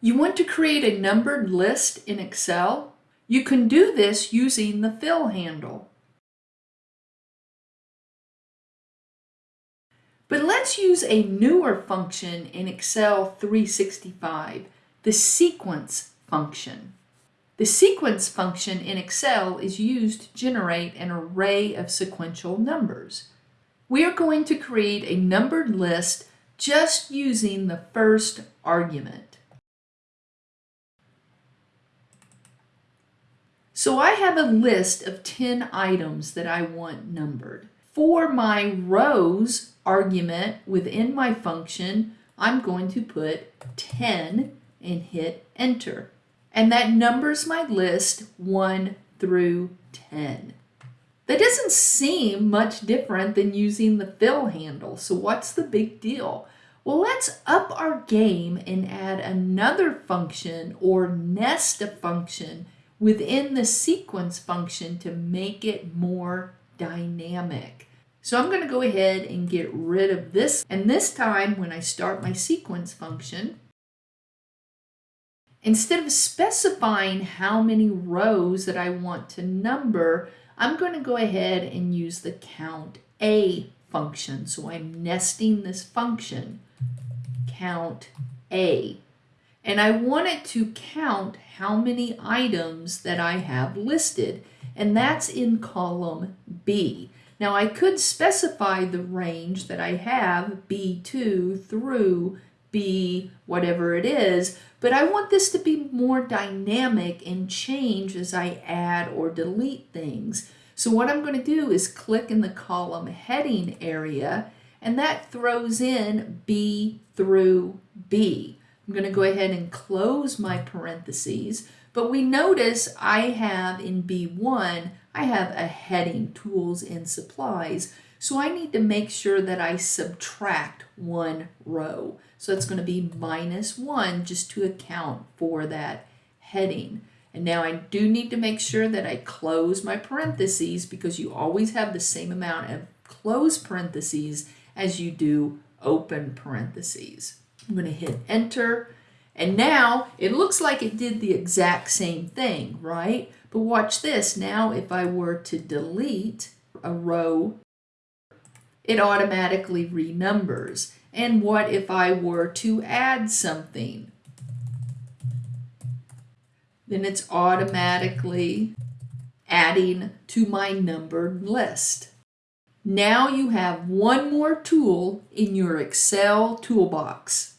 You want to create a numbered list in Excel? You can do this using the fill handle. But let's use a newer function in Excel 365, the sequence function. The sequence function in Excel is used to generate an array of sequential numbers. We are going to create a numbered list just using the first argument. So I have a list of 10 items that I want numbered. For my rows argument within my function, I'm going to put 10 and hit enter. And that numbers my list 1 through 10. That doesn't seem much different than using the fill handle, so what's the big deal? Well, let's up our game and add another function or nest a function within the sequence function to make it more dynamic. So I'm going to go ahead and get rid of this. And this time when I start my sequence function, instead of specifying how many rows that I want to number, I'm going to go ahead and use the count A function. So I'm nesting this function, count A. And I want it to count how many items that I have listed. And that's in column B. Now I could specify the range that I have, B2 through B whatever it is, but I want this to be more dynamic and change as I add or delete things. So what I'm going to do is click in the column heading area and that throws in B through B. I'm going to go ahead and close my parentheses, but we notice I have in B1, I have a heading, tools and supplies. So I need to make sure that I subtract one row. So it's going to be minus 1 just to account for that heading. And now I do need to make sure that I close my parentheses because you always have the same amount of close parentheses as you do open parentheses. I'm going to hit enter and now it looks like it did the exact same thing, right? But watch this. Now if I were to delete a row it automatically renumbers. And what if I were to add something? Then it's automatically adding to my numbered list. Now you have one more tool in your Excel toolbox.